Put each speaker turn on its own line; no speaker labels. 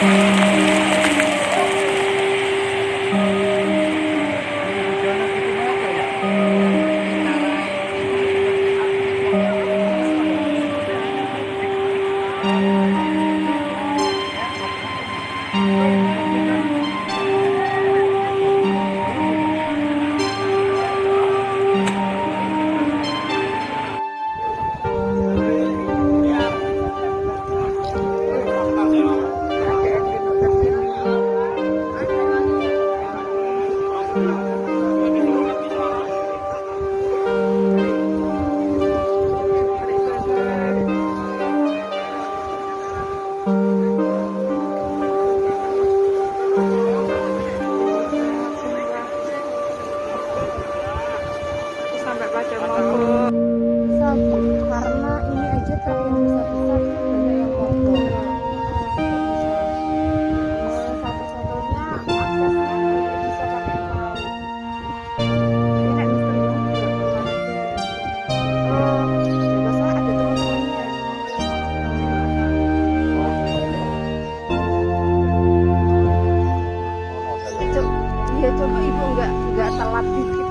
Thank mm -hmm. you. Sampai pada mogok Iya coba ibu nggak nggak telat dikit